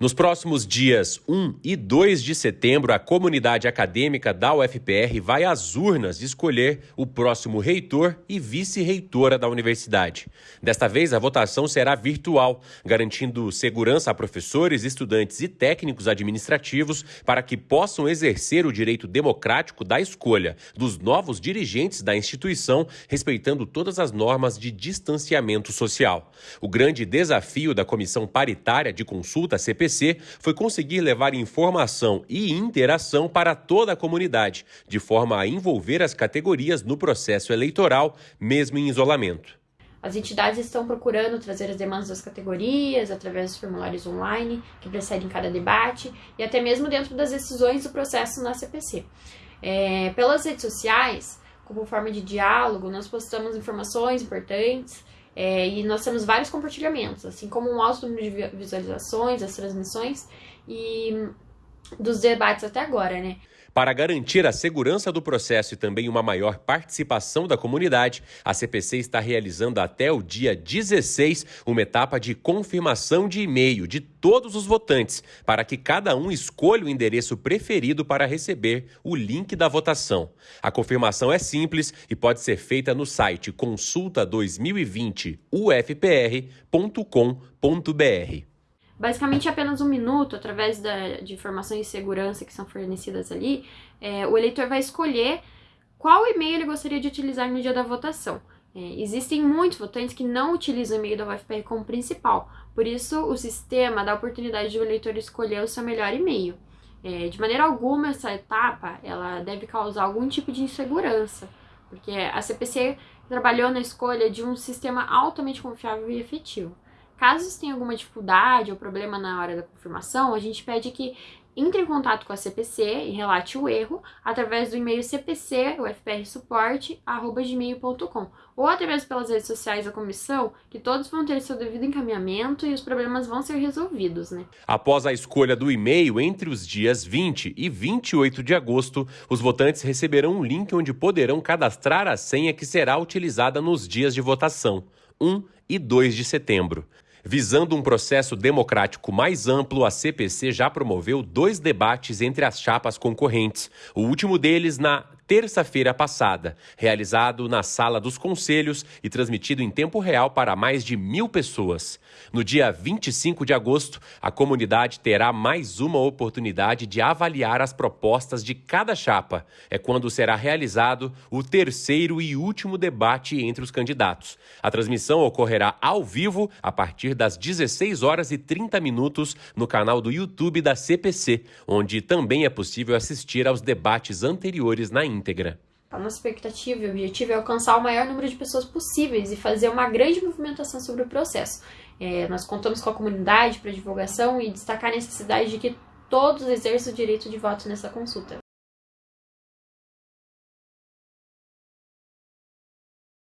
Nos próximos dias 1 e 2 de setembro, a comunidade acadêmica da UFPR vai às urnas escolher o próximo reitor e vice-reitora da universidade. Desta vez, a votação será virtual, garantindo segurança a professores, estudantes e técnicos administrativos para que possam exercer o direito democrático da escolha dos novos dirigentes da instituição, respeitando todas as normas de distanciamento social. O grande desafio da Comissão Paritária de Consulta CPC foi conseguir levar informação e interação para toda a comunidade, de forma a envolver as categorias no processo eleitoral, mesmo em isolamento. As entidades estão procurando trazer as demandas das categorias através dos formulários online que precedem cada debate e até mesmo dentro das decisões do processo na CPC. É, pelas redes sociais, como forma de diálogo, nós postamos informações importantes é, e nós temos vários compartilhamentos, assim como um alto número de visualizações das transmissões e dos debates até agora, né? Para garantir a segurança do processo e também uma maior participação da comunidade, a CPC está realizando até o dia 16 uma etapa de confirmação de e-mail de todos os votantes, para que cada um escolha o endereço preferido para receber o link da votação. A confirmação é simples e pode ser feita no site consulta2020ufpr.com.br basicamente apenas um minuto, através da, de informações de segurança que são fornecidas ali, é, o eleitor vai escolher qual e-mail ele gostaria de utilizar no dia da votação. É, existem muitos votantes que não utilizam o e-mail da UFPR como principal, por isso o sistema dá a oportunidade do eleitor escolher o seu melhor e-mail. É, de maneira alguma, essa etapa ela deve causar algum tipo de insegurança, porque a CPC trabalhou na escolha de um sistema altamente confiável e efetivo. Caso tenha alguma dificuldade ou problema na hora da confirmação, a gente pede que entre em contato com a CPC e relate o erro através do e-mail cpc.ufprsupport.gmail.com ou mesmo pelas redes sociais da comissão, que todos vão ter seu devido encaminhamento e os problemas vão ser resolvidos, né? Após a escolha do e-mail entre os dias 20 e 28 de agosto, os votantes receberão um link onde poderão cadastrar a senha que será utilizada nos dias de votação, 1 e 2 de setembro. Visando um processo democrático mais amplo, a CPC já promoveu dois debates entre as chapas concorrentes, o último deles na terça-feira passada, realizado na Sala dos Conselhos e transmitido em tempo real para mais de mil pessoas. No dia 25 de agosto, a comunidade terá mais uma oportunidade de avaliar as propostas de cada chapa. É quando será realizado o terceiro e último debate entre os candidatos. A transmissão ocorrerá ao vivo a partir das 16 horas e 30 minutos no canal do YouTube da CPC, onde também é possível assistir aos debates anteriores na íntegra íntegra. A nossa expectativa e objetivo é alcançar o maior número de pessoas possíveis e fazer uma grande movimentação sobre o processo. É, nós contamos com a comunidade para divulgação e destacar a necessidade de que todos exerçam o direito de voto nessa consulta.